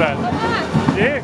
verdade. E